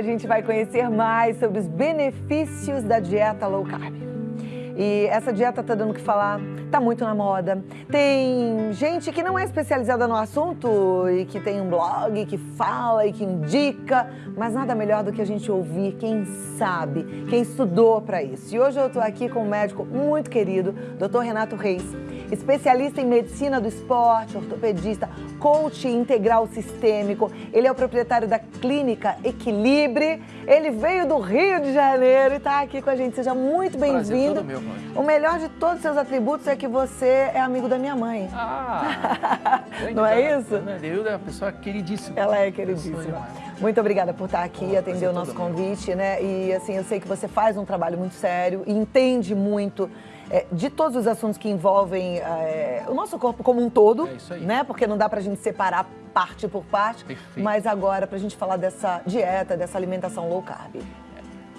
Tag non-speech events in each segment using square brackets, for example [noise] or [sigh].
A gente vai conhecer mais sobre os benefícios da dieta low carb. E essa dieta tá dando o que falar, tá muito na moda. Tem gente que não é especializada no assunto e que tem um blog que fala e que indica, mas nada melhor do que a gente ouvir quem sabe, quem estudou para isso. E hoje eu tô aqui com um médico muito querido, Dr. Renato Reis especialista em medicina do esporte, ortopedista, coach integral sistêmico. Ele é o proprietário da clínica Equilibre. Ele veio do Rio de Janeiro e está aqui com a gente. Seja muito bem-vindo. O melhor de todos os seus atributos é que você é amigo da minha mãe. Ah! [laughs] Não é isso? Ana Neuda é uma pessoa queridíssima. Ela é queridíssima. Muito obrigada por estar aqui, atender o nosso convite, né? E assim, eu sei que você faz um trabalho muito sério, entende muito é, de todos os assuntos que envolvem é, o nosso corpo como um todo, é isso aí. né? Porque não dá pra gente separar parte por parte. Perfeito. Mas agora, pra gente falar dessa dieta, dessa alimentação low carb.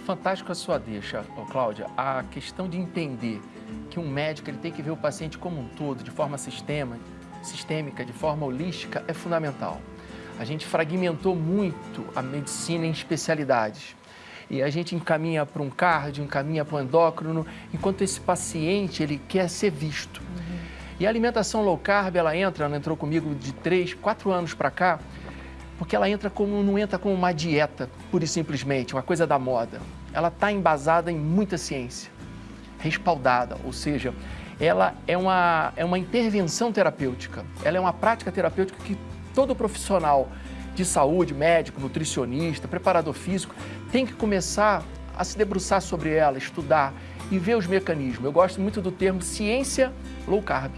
Fantástico a sua deixa, Cláudia. A questão de entender que um médico ele tem que ver o paciente como um todo, de forma sistema, sistêmica, de forma holística, é fundamental. A gente fragmentou muito a medicina em especialidades e a gente encaminha para um cardio, encaminha para um endócrino, enquanto esse paciente ele quer ser visto. Uhum. E a alimentação low carb, ela entra, ela entrou comigo de 3, 4 anos para cá, porque ela entra como, não entra como uma dieta, pura e simplesmente, uma coisa da moda. Ela está embasada em muita ciência, respaldada, ou seja, ela é uma, é uma intervenção terapêutica, ela é uma prática terapêutica que todo profissional de saúde, médico, nutricionista, preparador físico, tem que começar a se debruçar sobre ela, estudar e ver os mecanismos. Eu gosto muito do termo ciência low carb,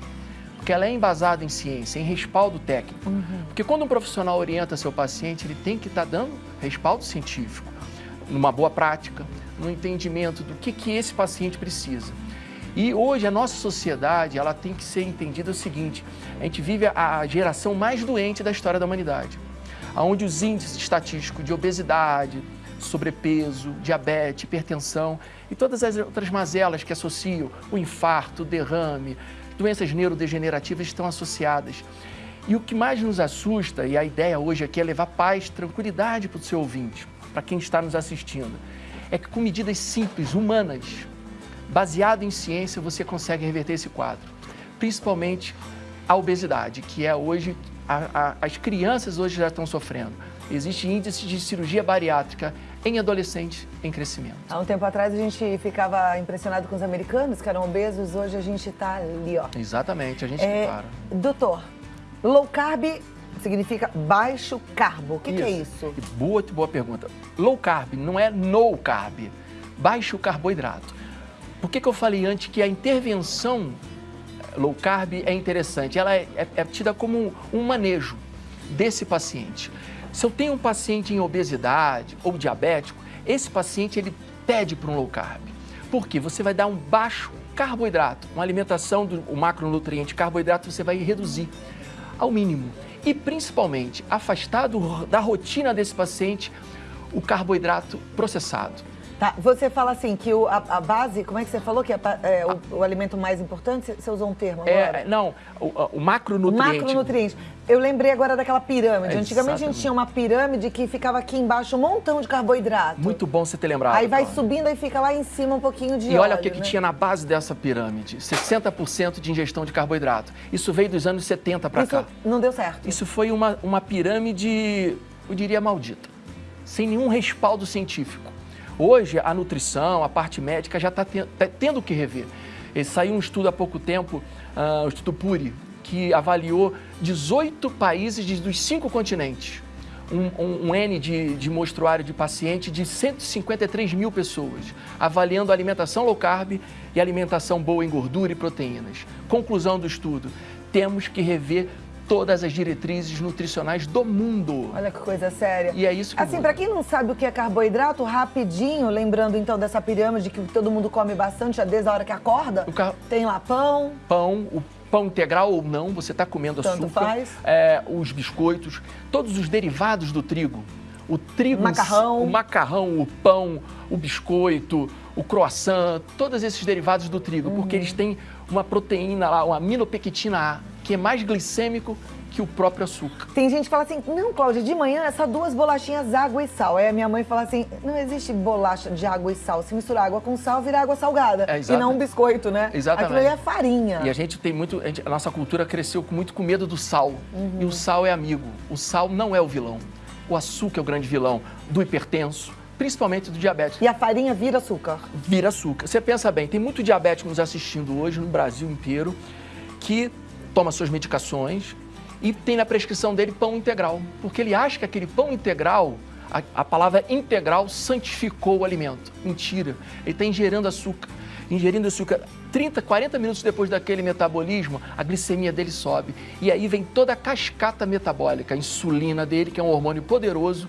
porque ela é embasada em ciência, em respaldo técnico. Uhum. Porque quando um profissional orienta seu paciente, ele tem que estar tá dando respaldo científico, numa boa prática, no entendimento do que, que esse paciente precisa. E hoje a nossa sociedade, ela tem que ser entendida o seguinte, a gente vive a geração mais doente da história da humanidade onde os índices estatísticos de obesidade, sobrepeso, diabetes, hipertensão e todas as outras mazelas que associam o infarto, derrame, doenças neurodegenerativas estão associadas. E o que mais nos assusta, e a ideia hoje aqui é levar paz, tranquilidade para o seu ouvinte, para quem está nos assistindo, é que com medidas simples, humanas, baseado em ciência, você consegue reverter esse quadro. Principalmente a obesidade, que é hoje a, a, as crianças hoje já estão sofrendo. Existe índice de cirurgia bariátrica em adolescentes em crescimento. Há um tempo atrás a gente ficava impressionado com os americanos que eram obesos, hoje a gente está ali, ó. Exatamente, a gente é, para. Doutor, low carb significa baixo carbo. O que, que, é isso? Boa, boa pergunta. Low carb não é no carb, baixo carboidrato. Por que, que eu falei antes que a intervenção low carb é interessante. Ela é, é, é tida como um, um manejo desse paciente. Se eu tenho um paciente em obesidade ou diabético, esse paciente ele pede para um low carb. Por quê? Você vai dar um baixo carboidrato, uma alimentação do macronutriente carboidrato você vai reduzir ao mínimo. E principalmente afastar do, da rotina desse paciente o carboidrato processado. Tá, você fala assim que o, a, a, base, como é que você falou que é, é o, o, alimento mais importante? Você usou um termo agora? É, não, o, o macronutriente. O macronutriente. Eu lembrei agora daquela pirâmide. É, Antigamente a gente tinha uma pirâmide que ficava aqui embaixo um montão de carboidrato. Muito bom você ter lembrado. Aí vai subindo e fica lá em cima um pouquinho de E olha óleo, o que, né? que tinha na base dessa pirâmide. 60% de ingestão de carboidrato. Isso veio dos anos 70 para cá. não deu certo. Isso foi uma, uma pirâmide, eu diria, maldita. Sem nenhum respaldo científico. Hoje, a nutrição, a parte médica já está tá tendo que rever. E saiu um estudo há pouco tempo, uh, o Estudo Puri, que avaliou 18 países de, dos cinco continentes. Um, um, um, N de, de mostruário de paciente de 153 mil pessoas, avaliando alimentação low carb e alimentação boa em gordura e proteínas. Conclusão do estudo, temos que rever todas as diretrizes nutricionais do mundo. Olha que coisa séria. E é isso que Assim, para quem não sabe o que é carboidrato, rapidinho, lembrando então dessa pirâmide que todo mundo come bastante já desde a hora que acorda, car... tem lá pão. Pão, o pão integral ou não, você está comendo Tanto açúcar. Faz. É, os biscoitos, todos os derivados do trigo. O trigo, macarrão. o macarrão, o pão, o biscoito, o croissant, todos esses derivados do trigo, uhum. porque eles têm uma proteína lá, uma aminopectina A que é mais glicêmico que o próprio açúcar. Tem gente que fala assim, não, Cláudia, de manhã é só duas bolachinhas água e sal. Aí a minha mãe fala assim, não existe bolacha de água e sal. Se misturar água com sal, vira água salgada. É, e não um biscoito, né? Exatamente. Aquilo aí é farinha. E a gente tem muito, a, gente, a nossa cultura cresceu muito com medo do sal. Uhum. E o sal é amigo. O sal não é o vilão. O açúcar é o grande vilão do hipertenso, principalmente do diabético. E a farinha vira açúcar? Vira açúcar. Você pensa bem, tem muito diabético nos assistindo hoje no Brasil inteiro que toma suas medicações e tem na prescrição dele pão integral, porque ele acha que aquele pão integral, a, a palavra integral santificou o alimento. Mentira. Ele está ingerindo açúcar. Ingerindo açúcar 30, 40 minutos depois daquele metabolismo, a glicemia dele sobe. E aí vem toda a cascata metabólica, a insulina dele, que é um hormônio poderoso,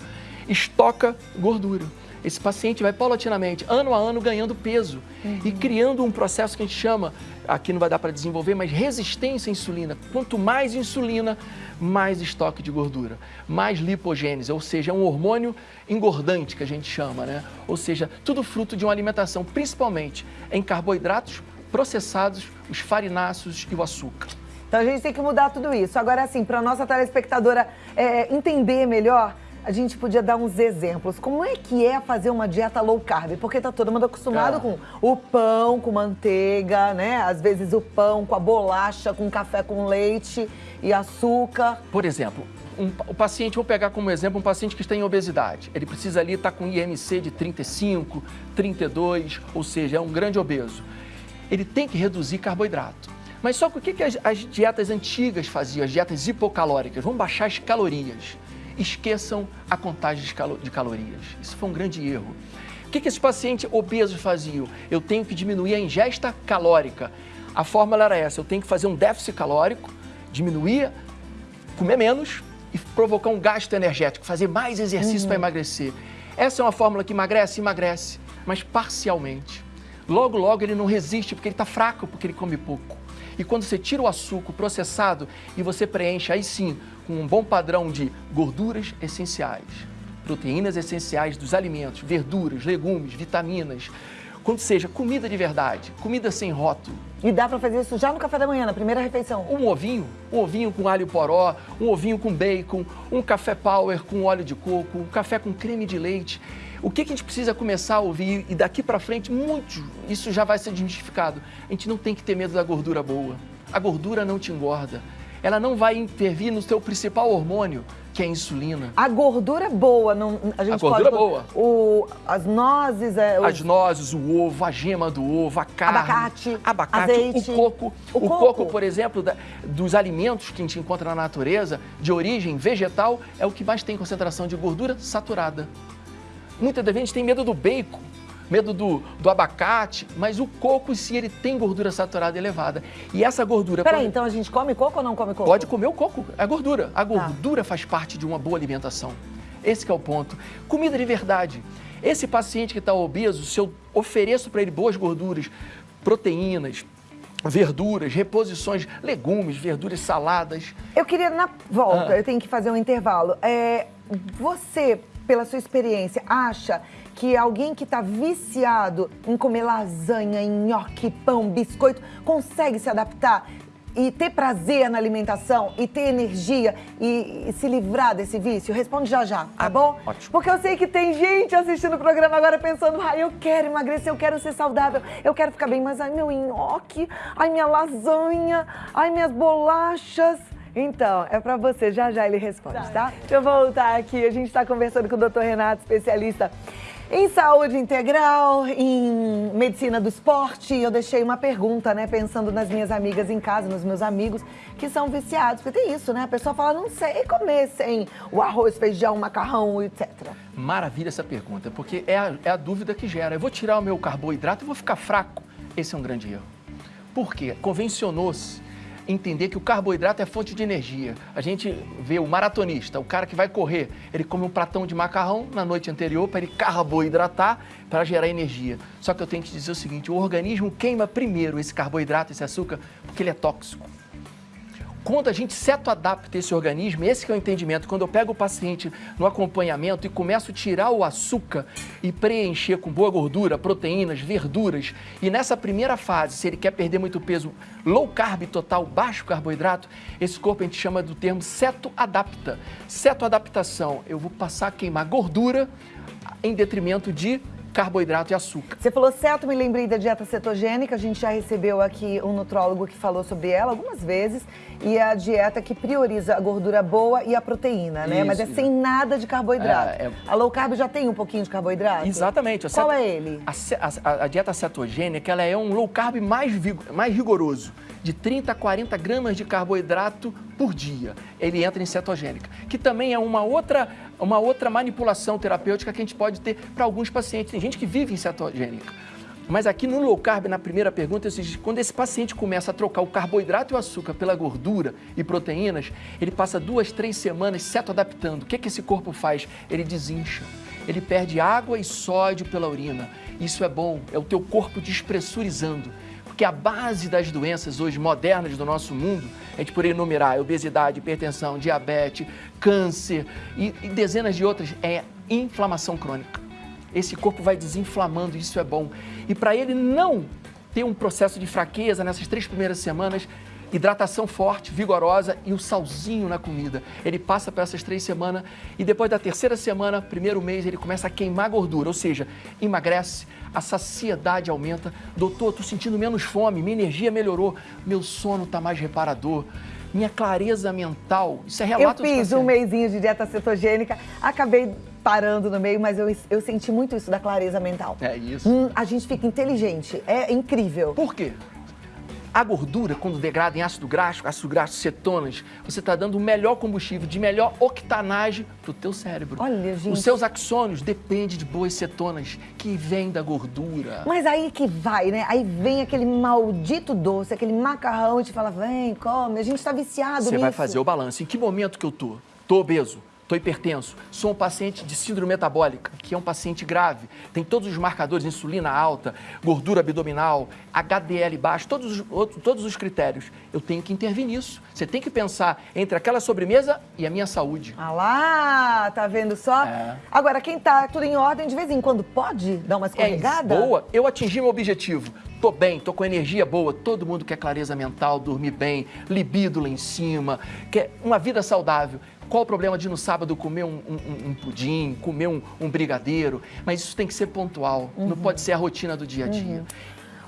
estoca gordura. Esse paciente vai paulatinamente, ano a ano, ganhando peso uhum. e criando um processo que a gente chama, aqui não vai dar para desenvolver, mas resistência à insulina. Quanto mais insulina, mais estoque de gordura, mais lipogênese, ou seja, é um hormônio engordante que a gente chama, né? Ou seja, tudo fruto de uma alimentação, principalmente em carboidratos processados, os farináceos e o açúcar. Então a gente tem que mudar tudo isso. Agora, assim, para a nossa telespectadora é, entender melhor, a gente podia dar uns exemplos. Como é que é fazer uma dieta low carb? Porque tá todo mundo acostumado é. com o pão com manteiga, né? Às vezes o pão com a bolacha, com café com leite e açúcar. Por exemplo, um, o paciente, vou pegar como exemplo um paciente que está em obesidade. Ele precisa ali estar tá com IMC de 35, 32, ou seja, é um grande obeso. Ele tem que reduzir carboidrato. Mas só que o que, que as, as dietas antigas faziam, as dietas hipocalóricas? Vamos baixar as calorias esqueçam a contagem de calorias. Isso foi um grande erro. O que, que esses pacientes obesos faziam? Eu tenho que diminuir a ingesta calórica. A fórmula era essa, eu tenho que fazer um déficit calórico, diminuir, comer menos e provocar um gasto energético, fazer mais exercício uhum. para emagrecer. Essa é uma fórmula que emagrece, emagrece, mas parcialmente. Logo, logo ele não resiste porque ele está fraco, porque ele come pouco. E quando você tira o açúcar processado e você preenche aí sim com um bom padrão de gorduras essenciais, proteínas essenciais dos alimentos, verduras, legumes, vitaminas, quando seja comida de verdade, comida sem rótulo. E dá para fazer isso já no café da manhã, na primeira refeição? Um ovinho, um ovinho com alho poró, um ovinho com bacon, um café power com óleo de coco, um café com creme de leite. O que, que a gente precisa começar a ouvir e daqui para frente, muito, isso já vai ser desmistificado. A gente não tem que ter medo da gordura boa. A gordura não te engorda. Ela não vai intervir no seu principal hormônio, que é a insulina. A gordura boa, não, a gente a gordura pode, boa. O, as nozes, é, as nozes, o ovo, a gema do ovo, a carne, abacate, abacate, azeite, o coco, o, o coco. coco. por exemplo, da, dos alimentos que a gente encontra na natureza de origem vegetal, é o que mais tem concentração de gordura saturada. Muita gente tem medo do bacon, medo do, do abacate, mas o coco em si ele tem gordura saturada elevada. E essa gordura... Peraí, quando... então a gente come coco ou não come coco? Pode comer o coco, é gordura. A tá. gordura ah. faz parte de uma boa alimentação. Esse é o ponto. Comida de verdade. Esse paciente que está obeso, se eu ofereço para ele boas gorduras, proteínas, verduras, reposições, legumes, verduras, saladas. Eu queria, na volta, ah. eu tenho que fazer um intervalo. É, você pela sua experiência, acha que alguém que está viciado em comer lasanha, nhoque, pão, biscoito, consegue se adaptar e ter prazer na alimentação e ter energia e, e, se livrar desse vício? Responde já já, tá ah, bom? Ótimo. Porque eu sei que tem gente assistindo o programa agora pensando, ai, eu quero emagrecer, eu quero ser saudável, eu quero ficar bem, mas ai, meu nhoque, ai, minha lasanha, ai, minhas bolachas. Então, é para você, já já ele responde, tá? Deixa eu voltar aqui, a gente está conversando com o doutor Renato, especialista em saúde integral, em medicina do esporte, eu deixei uma pergunta, né? Pensando nas minhas amigas em casa, nos meus amigos que são viciados. Porque tem isso, né? A pessoa fala, não sei comer sem o arroz, feijão, macarrão, etc. Maravilha essa pergunta, porque é a, é a dúvida que gera. Eu vou tirar o meu carboidrato e vou ficar fraco? Esse é um grande erro. Por quê? Convencionou-se entender que o carboidrato é fonte de energia. A gente vê o maratonista, o cara que vai correr, ele come um pratão de macarrão na noite anterior para ele carboidratar para gerar energia. Só que eu tenho que dizer o seguinte, o organismo queima primeiro esse carboidrato, esse açúcar, porque ele é tóxico. Quando a gente seto-adapta esse organismo, esse é o entendimento, quando eu pego o paciente no acompanhamento e começo a tirar o açúcar e preencher com boa gordura, proteínas, verduras, e nessa primeira fase, se ele quer perder muito peso, low carb total, baixo carboidrato, esse corpo a gente chama do termo seto-adapta. Seto-adaptação, eu vou passar a queimar gordura em detrimento de carboidrato e açúcar. Você falou certo, me lembrei da dieta cetogênica. A gente já recebeu aqui um nutrólogo que falou sobre ela algumas vezes. E é a dieta que prioriza a gordura boa e a proteína, né? Isso, Mas é sem nada de carboidrato. É, é... A low carb já tem um pouquinho de carboidrato? Exatamente. Qual é ele? A, a, a, dieta cetogênica ela é um low carb mais, mais rigoroso de 30 a 40 gramas de carboidrato por dia. Ele entra em cetogênica, que também é uma outra, uma outra manipulação terapêutica que a gente pode ter para alguns pacientes. Tem gente que vive em cetogênica. Mas aqui no low carb, na primeira pergunta, quando esse paciente começa a trocar o carboidrato e o açúcar pela gordura e proteínas, ele passa duas, três semanas seto-adaptando. O que, que esse corpo faz? Ele desincha. Ele perde água e sódio pela urina. Isso é bom, é o teu corpo despressurizando. Porque a base das doenças hoje modernas do nosso mundo, a gente poderia enumerar obesidade, hipertensão, diabetes, câncer e, e dezenas de outras, é inflamação crônica. Esse corpo vai desinflamando, isso é bom. E para ele não ter um processo de fraqueza nessas três primeiras semanas, hidratação forte, vigorosa e o salzinho na comida. Ele passa por essas três semanas e depois da terceira semana, primeiro mês, ele começa a queimar gordura, ou seja, emagrece, a saciedade aumenta. Doutor, estou sentindo menos fome, minha energia melhorou, meu sono está mais reparador minha clareza mental. Isso é relato Eu fiz um mêsinho de dieta cetogênica, acabei parando no meio, mas eu, eu senti muito isso da clareza mental. É isso. Hum, a gente fica inteligente, é incrível. Por quê? A gordura, quando degrada em ácido graxo, ácido graxo, cetonas, você está dando o melhor combustível, de melhor octanagem para o teu cérebro. Olha, gente. Os seus axônios dependem de boas cetonas, que vêm da gordura. Mas aí que vai, né? Aí vem aquele maldito doce, aquele macarrão e te fala, vem, come. A gente está viciado Você nisso. Vai fazer o balanço. Em que momento que eu tô? Tô obeso Estou hipertenso, sou um paciente de síndrome metabólica, que é um paciente grave, tem todos os marcadores, insulina alta, gordura abdominal, HDL baixo, todos os, todos os critérios. Eu tenho que intervir nisso. Você tem que pensar entre aquela sobremesa e a minha saúde. Ah lá, tá vendo só? É. Agora, quem tá tudo em ordem, de vez em quando pode dar uma escorregada? É, boa, eu atingi meu objetivo. Tô bem, tô com energia boa, todo mundo quer clareza mental, dormir bem, libido lá em cima, quer uma vida saudável. Qual o problema de no sábado comer um, um, um pudim, comer um, um, brigadeiro? Mas isso tem que ser pontual, uhum. não pode ser a rotina do dia a dia. Uhum.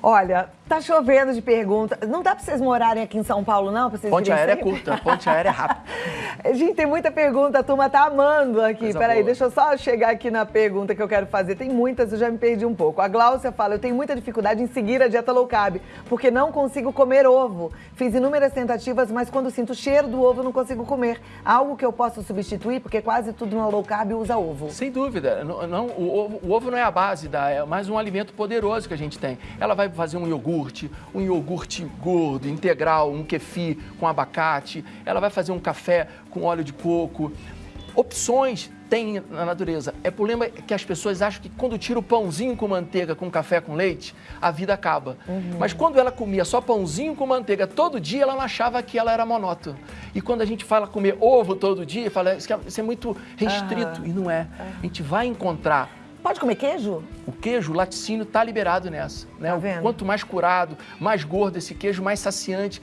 Olha, tá chovendo de pergunta. Não dá para vocês morarem aqui em São Paulo, não? Pra vocês ponte aérea é curta, ponte aérea é rápida. [laughs] Gente, tem muita pergunta, a turma tá amando aqui. Coisa Peraí, boa. deixa eu só chegar aqui na pergunta que eu quero fazer. Tem muitas, eu já me perdi um pouco. A Gláucia fala, eu tenho muita dificuldade em seguir a dieta low carb, porque não consigo comer ovo. Fiz inúmeras tentativas, mas quando sinto o cheiro do ovo, não consigo comer. Algo que eu posso substituir, porque quase tudo na low carb usa ovo. Sem dúvida. Não, não o, ovo, o, ovo, não é a base, da, é mais um alimento poderoso que a gente tem. Ela vai fazer um iogurte, um iogurte gordo, integral, um kefir com abacate. Ela vai fazer um café com óleo de coco. Opções tem na natureza. É problema que as pessoas acham que quando tira o pãozinho com manteiga, com café com leite, a vida acaba. Uhum. Mas quando ela comia só pãozinho com manteiga todo dia, ela não achava que ela era monótona. E quando a gente fala comer ovo todo dia, fala é, isso é muito restrito. Uhum. E não é. A gente vai encontrar Pode comer queijo? O queijo, o laticínio, está liberado nessa. Né? Tá vendo? Quanto mais curado, mais gordo esse queijo, mais saciante.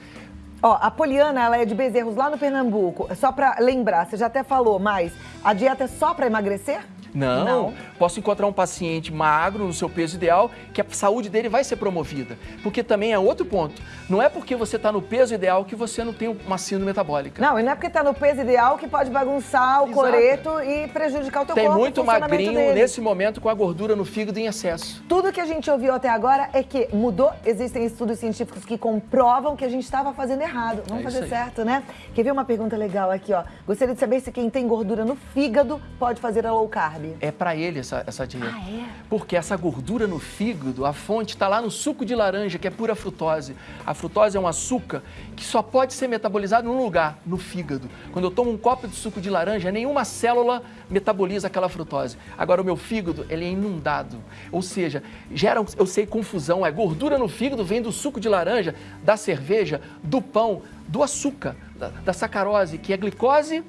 Ó, a Poliana, ela é de Bezerros, lá no Pernambuco. Só para lembrar, você já até falou, mas a dieta é só para emagrecer? Não, não, posso encontrar um paciente magro no seu peso ideal que a saúde dele vai ser promovida. Porque também é outro ponto. Não é porque você está no peso ideal que você não tem uma síndrome metabólica. Não, e não é porque está no peso ideal que pode bagunçar o Exato. coreto e prejudicar o teu tem corpo. Tem muito magrinho dele. nesse momento com a gordura no fígado em excesso. Tudo que a gente ouviu até agora é que mudou. Existem estudos científicos que comprovam que a gente estava fazendo errado. Vamos é fazer certo, né? Quer ver uma pergunta legal aqui, ó? Gostaria de saber se quem tem gordura no fígado pode fazer a low carb. É para ele essa, essa dieta. Ah, é? Porque essa gordura no fígado, a fonte está lá no suco de laranja, que é pura frutose. A frutose é um açúcar que só pode ser metabolizado num lugar, no fígado. Quando eu tomo um copo de suco de laranja, nenhuma célula metaboliza aquela frutose. Agora, o meu fígado, ele é inundado. Ou seja, gera, eu sei, confusão. É gordura no fígado, vem do suco de laranja, da cerveja, do pão, do açúcar. da, da sacarose, que é glicose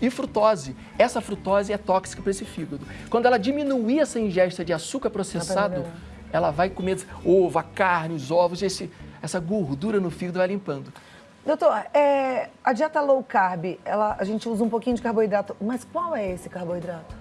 e frutose. Essa frutose é tóxica para esse fígado. Quando ela diminuir essa ingesta de açúcar processado, ela vai comer ovo, a carne, os ovos, esse, essa gordura no fígado vai limpando. Doutor, é, a dieta low carb, ela, a gente usa um pouquinho de carboidrato, mas qual é esse carboidrato?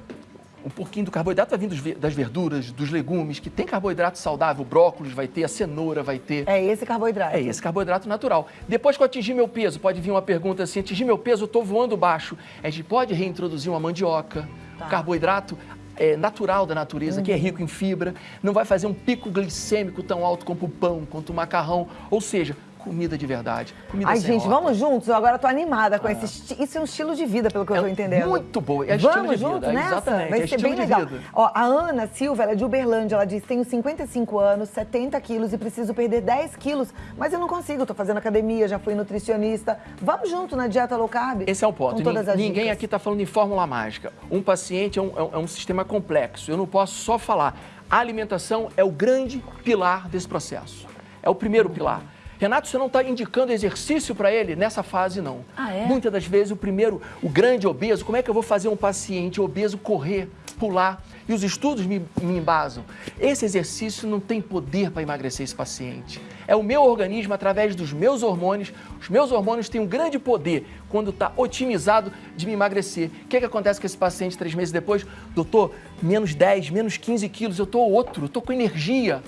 Um pouquinho do carboidrato vai vir das verduras, dos legumes, que tem carboidrato saudável, o brócolis vai ter, a cenoura vai ter. É esse carboidrato? É esse carboidrato natural. Depois que eu atingir meu peso, pode vir uma pergunta assim, atingir meu peso, eu estou voando baixo. A gente pode reintroduzir uma mandioca, tá. carboidrato é, natural da natureza, uhum. que é rico em fibra, não vai fazer um pico glicêmico tão alto como o pão, quanto o macarrão. Ou seja, comida de verdade. Comida Ai, gente, vamos juntos? Eu agora tô animada com ah. esse Isso é um estilo de vida, pelo que é eu tô entendendo. Muito bom. É vamos estilo juntos nessa? Exatamente. Vai é ser bem legal. Ó, a Ana Silva, ela é de Uberlândia, ela diz: tenho 55 anos, 70 quilos e preciso perder 10 quilos, mas eu não consigo, tô fazendo academia, já fui nutricionista. Vamos junto na dieta low carb? Esse é o ponto. Ninguém dicas. aqui está falando em fórmula mágica. Um paciente é um, é um sistema complexo. Eu não posso só falar. A alimentação é o grande pilar desse processo. É o primeiro pilar. Renato, você não está indicando exercício para ele? Nessa fase, não. Ah, é? Muitas das vezes, o primeiro, o grande obeso, como é que eu vou fazer um paciente obeso correr, pular? E os estudos me, me embasam. Esse exercício não tem poder para emagrecer esse paciente. É o meu organismo, através dos meus hormônios. Os meus hormônios têm um grande poder quando está otimizado de me emagrecer. O que, é que acontece com esse paciente três meses depois? Doutor, menos 10, menos 15 quilos, eu estou outro, estou com energia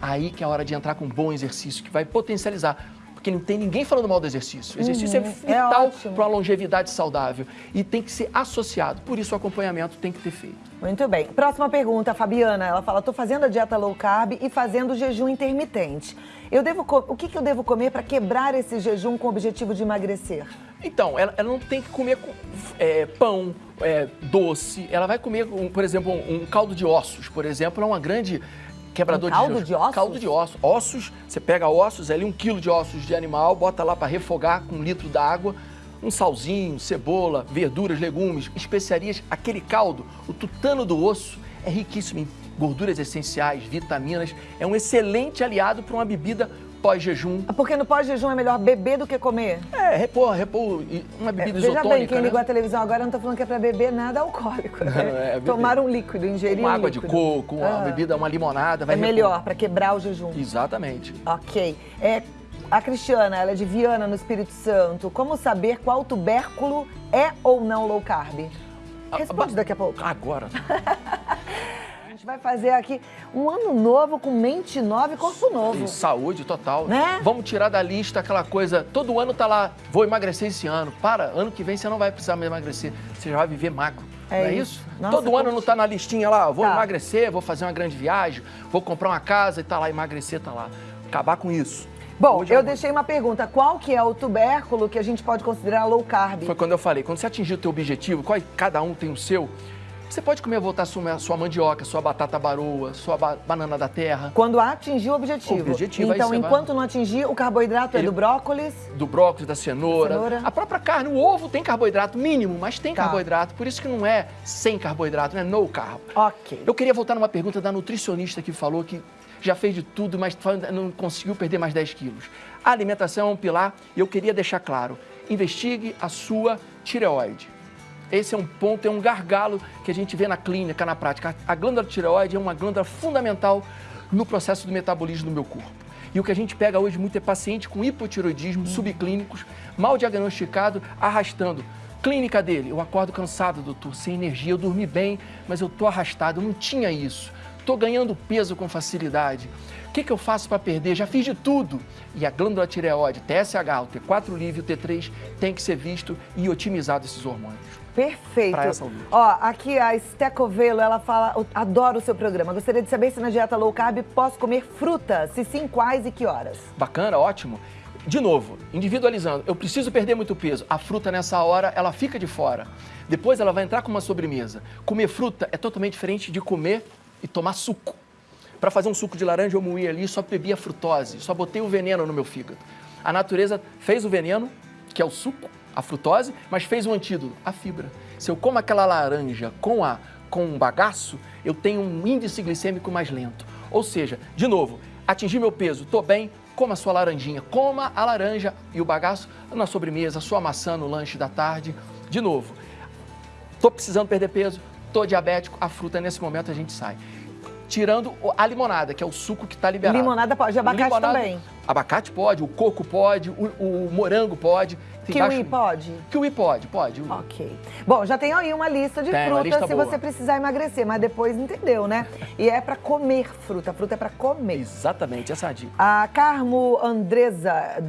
aí que é a hora de entrar com um bom exercício, que vai potencializar. Porque não tem ninguém falando mal do exercício. O exercício é uhum, é vital é para uma longevidade saudável e tem que ser associado. Por isso, o acompanhamento tem que ter feito. Muito bem. Próxima pergunta, Fabiana. Ela fala: estou fazendo a dieta low carb e fazendo jejum intermitente. Eu devo o que, que eu devo comer para quebrar esse jejum com o objetivo de emagrecer? Então, ela, ela não tem que comer é, pão, é, doce. Ela vai comer, um, por exemplo, um, um caldo de ossos, por exemplo, é uma grande quebrador um caldo de, de ossos? Caldo de ossos. Ossos, você pega ossos, ali um quilo de ossos de animal, bota lá para refogar com um litro d'água, um salzinho, cebola, verduras, legumes, especiarias. Aquele caldo, o tutano do osso, é riquíssimo em gorduras essenciais, vitaminas. É um excelente aliado para uma bebida pós-jejum. Ah, porque no pós-jejum é melhor beber do que comer? É, repor, repor uma bebida é, veja isotônica, bem, quem né? ligou a televisão agora não está falando que é para beber nada alcoólico, né? [laughs] é, Tomar um líquido, ingerir uma um água líquido. de coco, uma ah. bebida, uma limonada. Vai é melhor, para quebrar o jejum. Exatamente. Ok. É, a Cristiana, ela é de Viana, no Espírito Santo. Como saber qual tubérculo é ou não low carb? Responde daqui a pouco. Agora. [laughs] vai fazer aqui um ano novo com mente nova e corpo novo. E saúde total. Né? Vamos tirar da lista aquela coisa, todo ano tá lá, vou emagrecer esse ano. Para, ano que vem você não vai precisar mais emagrecer, você já vai viver magro. É, é isso? Nossa, todo ano não tá na listinha lá, vou tá. emagrecer, vou fazer uma grande viagem, vou comprar uma casa e tá lá, emagrecer tá lá. Acabar com isso. Bom, Hoje eu, eu deixei uma pergunta. Qual que é o tubérculo que a gente pode considerar low carb? Foi quando eu falei, quando você atingir o teu objetivo, qual, cada um tem o seu, você pode comer, voltar sua, sua mandioca, sua batata baroa, sua ba banana da terra. Quando atingir o objetivo. O objetivo então, enquanto vai... não atingir, o carboidrato Ele... é do brócolis? Do brócolis, da cenoura. cenoura. A própria carne, o ovo tem carboidrato mínimo, mas tem tá. carboidrato. Por isso que não é sem carboidrato, não é no carbo. Ok. Eu queria voltar numa pergunta da nutricionista que falou que já fez de tudo, mas não conseguiu perder mais 10 quilos. A alimentação é um pilar e eu queria deixar claro, investigue a sua tireoide. Esse é um ponto, é um gargalo que a gente vê na clínica, na prática. A glândula tireoide é uma glândula fundamental no processo do metabolismo do meu corpo. E o que a gente pega hoje muito é paciente com hipotiroidismo, subclínicos, mal diagnosticado, arrastando. Clínica dele, eu acordo cansado, doutor, sem energia, eu dormi bem, mas eu tô arrastado, eu não tinha isso. Estou ganhando peso com facilidade. O que, que eu faço para perder? Já fiz de tudo. E a glândula tireoide, TSH, o T4 livre, o T3, tem que ser visto e otimizado esses hormônios. Perfeito. Ó, aqui a Stecovelo, ela fala, adoro o seu programa. Gostaria de saber se na dieta low carb posso comer fruta, se sim, quais e que horas? Bacana, ótimo. De novo, individualizando, eu preciso perder muito peso. A fruta nessa hora, ela fica de fora. Depois ela vai entrar com uma sobremesa. Comer fruta é totalmente diferente de comer e tomar suco. Para fazer um suco de laranja, eu moí ali, só bebi a frutose, só botei o veneno no meu fígado. A natureza fez o veneno, que é o suco, a frutose, mas fez um antídoto, a fibra. Se eu como aquela laranja com, a, com um bagaço, eu tenho um índice glicêmico mais lento. Ou seja, de novo, atingir meu peso, estou bem, coma a sua laranjinha, coma a laranja e o bagaço na sobremesa, sua maçã no lanche da tarde. De novo, estou precisando perder peso, estou diabético, a fruta nesse momento a gente sai tirando a limonada, que é o suco que está liberado. Limonada pode, abacate limonada, também. Abacate pode, o coco pode, o, o morango pode. Kiwi baixo... pode? Kiwi pode, pode. Ok. Bom, já tem aí uma lista de tem, frutas lista se boa. você precisar emagrecer, mas depois entendeu, né? E é para comer fruta, a fruta é para comer. Exatamente, essa é a dica. A Carmo Andresa,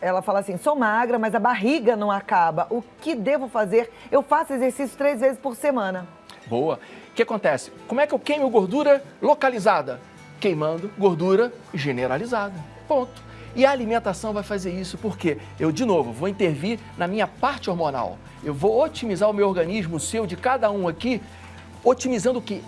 ela fala assim, sou magra, mas a barriga não acaba. O que devo fazer? Eu faço exercício três vezes por semana. Boa. O que acontece? Como é que eu queimo gordura localizada? Queimando gordura generalizada. Ponto. E a alimentação vai fazer isso porque eu, de novo, vou intervir na minha parte hormonal. Eu vou otimizar o meu organismo, o seu, de cada um aqui, otimizando o quê?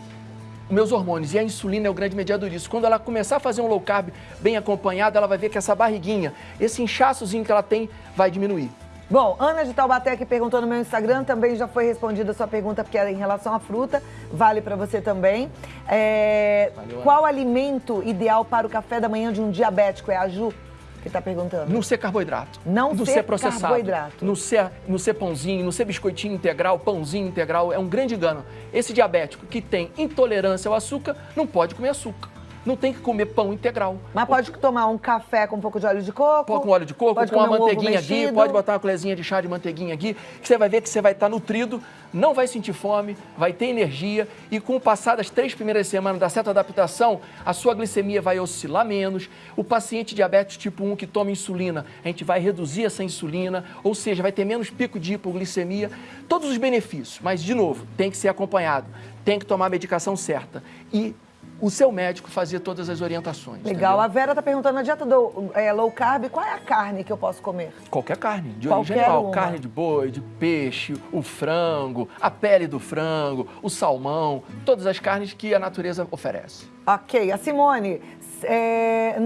Meus hormônios. E a insulina é o grande mediador disso. Quando ela começar a fazer um low carb bem acompanhado, ela vai ver que essa barriguinha, esse inchaçozinho que ela tem, vai diminuir. Bom, Ana de Taubaté que perguntou no meu Instagram, também já foi respondida a sua pergunta, porque era em relação à fruta, vale para você também. É, Valeu, qual alimento ideal para o café da manhã de um diabético? É a Ju que está perguntando. Não ser carboidrato. Não, não ser, ser processado. carboidrato. Não ser, não ser pãozinho, não ser biscoitinho integral, pãozinho integral, é um grande engano. Esse diabético que tem intolerância ao açúcar, não pode comer açúcar não tem que comer pão integral. Mas pode tomar um café com um pouco de óleo de coco? Pode com óleo de coco, com uma um manteiguinha aqui, pode botar uma colherzinha de chá de manteiguinha aqui, que você vai ver que você vai estar nutrido, não vai sentir fome, vai ter energia e com o passar das três primeiras semanas da certa adaptação, a sua glicemia vai oscilar menos. O paciente diabetes tipo 1 que toma insulina, a gente vai reduzir essa insulina, ou seja, vai ter menos pico de hipoglicemia. Todos os benefícios, mas de novo, tem que ser acompanhado, tem que tomar a medicação certa. E o seu médico fazia todas as orientações. Legal. Entendeu? A Vera está perguntando, na dieta do é, low carb, qual é a carne que eu posso comer? Qualquer carne, de origem animal. Carne de boi, de peixe, o frango, a pele do frango, o salmão, todas as carnes que a natureza oferece. Ok. A Simone é,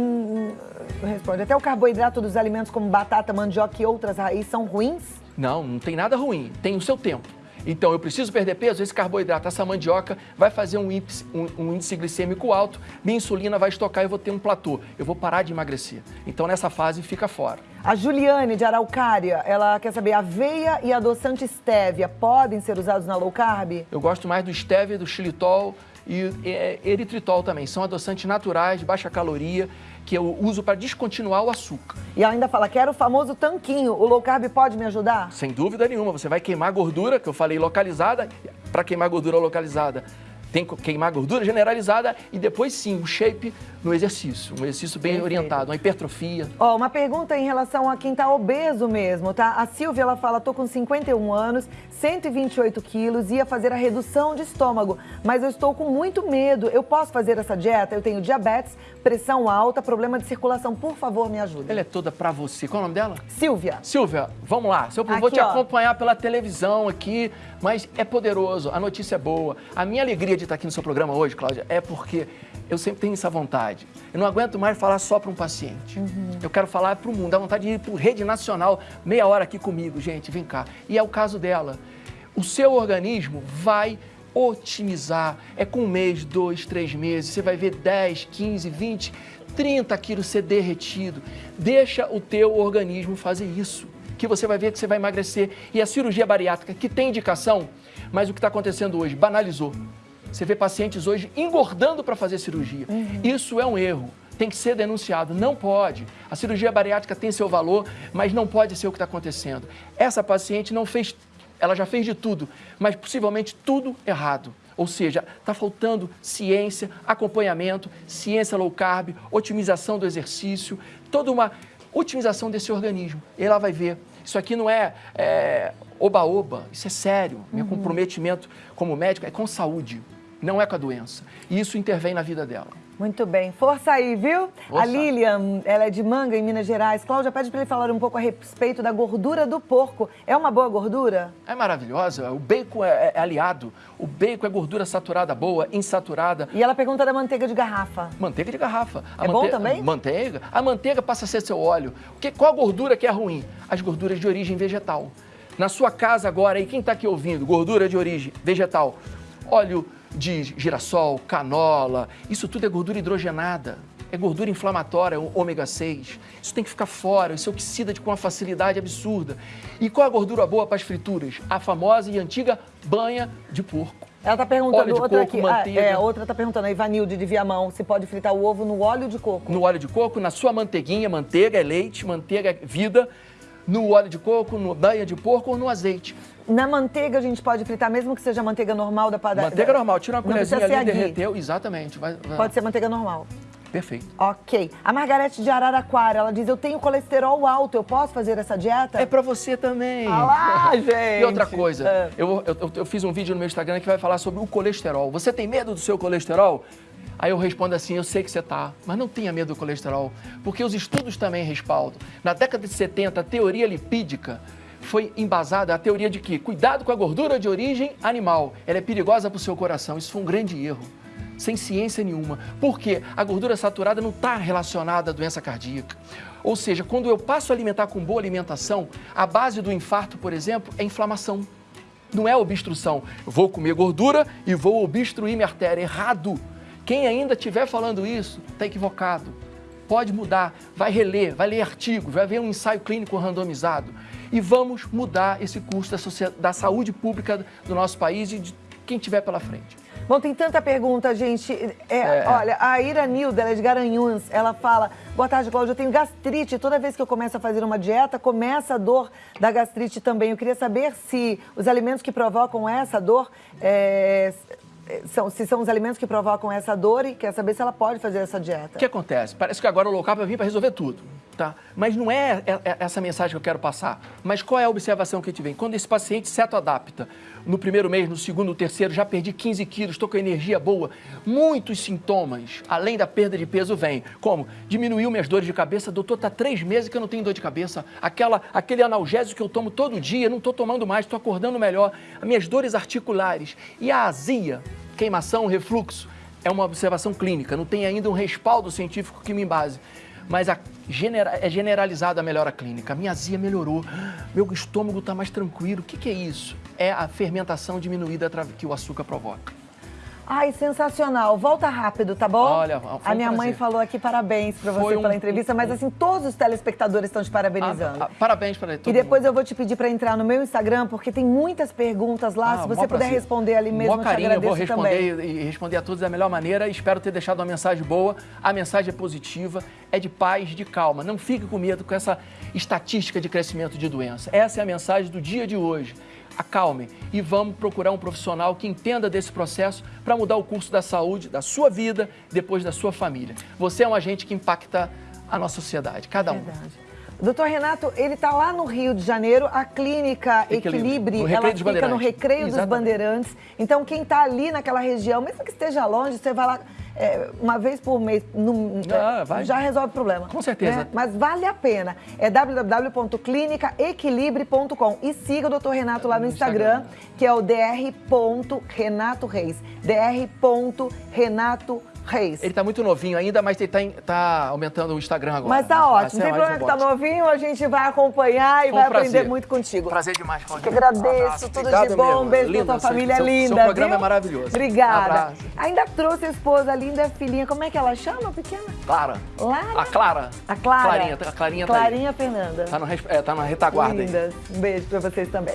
responde, até o carboidrato dos alimentos como batata, mandioca e outras raízes são ruins? Não, não tem nada ruim. Tem o seu tempo. Então, eu preciso perder peso, esse carboidrato, essa mandioca, vai fazer um índice, um, um índice glicêmico alto, minha insulina vai estocar e eu vou ter um platô. Eu vou parar de emagrecer. Então, nessa fase, fica fora. A Juliane, de Araucária, ela quer saber, aveia e adoçante stevia podem ser usados na low carb? Eu gosto mais do stevia, do xilitol e é, eritritol também. São adoçantes naturais, de baixa caloria, que eu uso para descontinuar o açúcar. E ainda fala, quero o famoso tanquinho. O low carb pode me ajudar? Sem dúvida nenhuma. Você vai queimar gordura, que eu falei localizada, para queimar gordura localizada tem que queimar gordura generalizada e depois sim, o shape no exercício, um exercício bem Perfeito. orientado, uma hipertrofia. Ó, oh, uma pergunta em relação a quem tá obeso mesmo, tá? A Silvia, ela fala, tô com 51 anos, 128 quilos, ia fazer a redução de estômago, mas eu estou com muito medo. Eu posso fazer essa dieta? Eu tenho diabetes, pressão alta, problema de circulação. Por favor, me ajude. Ela é toda pra você. Qual é o nome dela? Silvia. Silvia, vamos lá. Eu aqui, vou te ó. acompanhar pela televisão aqui, mas é poderoso, a notícia é boa. A minha alegria de estar aqui no seu programa hoje, Cláudia, é porque eu sempre tenho essa vontade. Eu não aguento mais falar só para um paciente. Uhum. Eu quero falar para o mundo. Dá vontade de ir para rede nacional, meia hora aqui comigo, gente, vem cá. E é o caso dela. O seu organismo vai otimizar. É com um mês, dois, três meses, você vai ver 10, 15, 20, 30 quilos ser derretido. Deixa o teu organismo fazer isso que você vai ver que você vai emagrecer. E a cirurgia bariátrica, que tem indicação, mas o que está acontecendo hoje? Banalizou. Você vê pacientes hoje engordando para fazer cirurgia. Uhum. Isso é um erro. Tem que ser denunciado. Não pode. A cirurgia bariátrica tem seu valor, mas não pode ser o que está acontecendo. Essa paciente não fez, ela já fez de tudo, mas possivelmente tudo errado. Ou seja, está faltando ciência, acompanhamento, ciência low carb, otimização do exercício, toda uma otimização desse organismo. E ela vai ver. Isso aqui não é oba-oba, é, isso é sério. Meu uhum. comprometimento como médico é com saúde, não é com a doença. E isso intervém na vida dela. Muito bem. Força aí, viu? Força. A Lilian, ela é de Manga, em Minas Gerais. Cláudia, pede para ele falar um pouco a respeito da gordura do porco. É uma boa gordura? É maravilhosa. O bacon é, é aliado. O bacon é gordura saturada boa, insaturada. E ela pergunta da manteiga de garrafa. Manteiga de garrafa. A é mante... bom também? Manteiga. A manteiga passa a ser seu óleo. Que, qual a gordura que é ruim? As gorduras de origem vegetal. Na sua casa agora, aí quem está aqui ouvindo, gordura de origem vegetal, óleo de girassol, canola, isso tudo é gordura hidrogenada. é gordura inflamatória, é ômega 6. Isso tem que ficar fora, isso oxida com uma facilidade absurda. E qual a gordura boa para as frituras? A famosa e antiga banha de porco. Ela está perguntando, outra coco, aqui, manteiga. Ah, é, outra está perguntando, a Ivanilde de Viamão, se pode fritar o ovo no óleo de coco. No óleo de coco, na sua manteiguinha, manteiga é leite, manteiga é vida, no óleo de coco, no banha de porco ou no azeite. Na manteiga a gente pode fritar, mesmo que seja manteiga normal da padaria? Manteiga normal, tira uma colherzinha ali, derreteu, exatamente. Vai, vai. Pode ser manteiga normal. Perfeito. Ok. A Margarete de Araraquara, ela diz, eu tenho colesterol alto, eu posso fazer essa dieta? É pra você também. Ah lá, [laughs] gente. E outra coisa, é. eu, eu, eu fiz um vídeo no meu Instagram que vai falar sobre o colesterol. Você tem medo do seu colesterol? Aí eu respondo assim, eu sei que você tá, mas não tenha medo do colesterol, porque os estudos também respaldam. Na década de 70, a teoria lipídica foi embasada a teoria de que cuidado com a gordura de origem animal, ela é perigosa para o seu coração. Isso foi um grande erro sem ciência nenhuma. Porque a gordura saturada não está relacionada à doença cardíaca. Ou seja, quando eu passo a alimentar com boa alimentação, a base do infarto, por exemplo, é inflamação. Não é obstrução. Eu vou comer gordura e vou obstruir minha artéria. Errado. Quem ainda estiver falando isso, está equivocado. Pode mudar, vai reler, vai ler artigos, vai ver um ensaio clínico randomizado. E vamos mudar esse curso da, da saúde pública do nosso país e de quem tiver pela frente. Bom, tem tanta pergunta, gente. É, é. Olha, a Ira Nilda, ela é de Garanhuns, ela fala, boa tarde, Cláudia, eu tenho gastrite. Toda vez que eu começo a fazer uma dieta, começa a dor da gastrite também. Eu queria saber se os alimentos que provocam essa dor é, são, se são os alimentos que provocam essa dor e quer saber se ela pode fazer essa dieta. O que acontece? Parece que agora o low carb vai vir para resolver tudo, tá? Mas não é, é, é essa mensagem que eu quero passar. Mas qual é a observação que a gente vem? Quando esse paciente seto-adapta, no primeiro mês, no segundo, no terceiro, já perdi 15 quilos, estou com energia boa, muitos sintomas, além da perda de peso, vem. Como? Diminuiu minhas dores de cabeça, doutor, está três meses que eu não tenho dor de cabeça. Aquela, aquele analgésico que eu tomo todo dia, não estou tomando mais, estou acordando melhor. As minhas dores articulares e a azia, queimação, refluxo, é uma observação clínica, não tem ainda um respaldo científico que me embase. Mas a genera é generalizada a melhora clínica. A minha azia melhorou, meu estômago está mais tranquilo. O que, que é isso? É a fermentação diminuída que o açúcar provoca. Ai, sensacional. Volta rápido, tá bom? Olha, A minha mãe falou aqui parabéns pra você foi pela um... entrevista, mas assim, todos os telespectadores estão te parabenizando. Ah, ah, parabéns para todos. E depois mundo. eu vou te pedir para entrar no meu Instagram, porque tem muitas perguntas lá. Ah, Se você puder responder ali mesmo, mó carinho, eu vou responder também. e responder a todos da melhor maneira. Espero ter deixado uma mensagem boa. A mensagem é positiva, é de paz, de calma. Não fique com medo com essa estatística de crescimento de doença. Essa é a mensagem do dia de hoje acalme e vamos procurar um profissional que entenda desse processo para mudar o curso da saúde, da sua vida, depois da sua família. Você é um agente que impacta a nossa sociedade, cada um. Verdade. Doutor Renato, ele está lá no Rio de Janeiro, a clínica Equilibre, ela fica no Recreio Exatamente. dos Bandeirantes. Então, quem está ali naquela região, mesmo que esteja longe, você vai lá é, uma vez por mês, no, ah, já resolve o problema. Com certeza. Né? Mas vale a pena. É www.clinicaequilibre.com e siga o doutor Renato lá no, no Instagram, Instagram, que é o dr.renatoreis. dr.renato Reis. Ele tá muito novinho ainda, mas ele tá, tá aumentando o Instagram agora. Mas tá ótimo. Tem problema que tá novinho, a gente vai acompanhar e Foi vai um aprender muito contigo. Prazer demais, Claudinha. Que agradeço, um tudo Obrigado de bom. Mesmo. Beijo linda, pra tua família seu, linda. Seu programa viu? é maravilhoso. Obrigada. Um ainda trouxe a esposa linda, a filhinha. Como é que ela chama, pequena? Clara. Lara? A Clara. A Clara. Clarinha, a Clarinha tá Clarinha tá Fernanda. Tá, no, é, tá na retaguarda Lindas. Um beijo pra vocês também.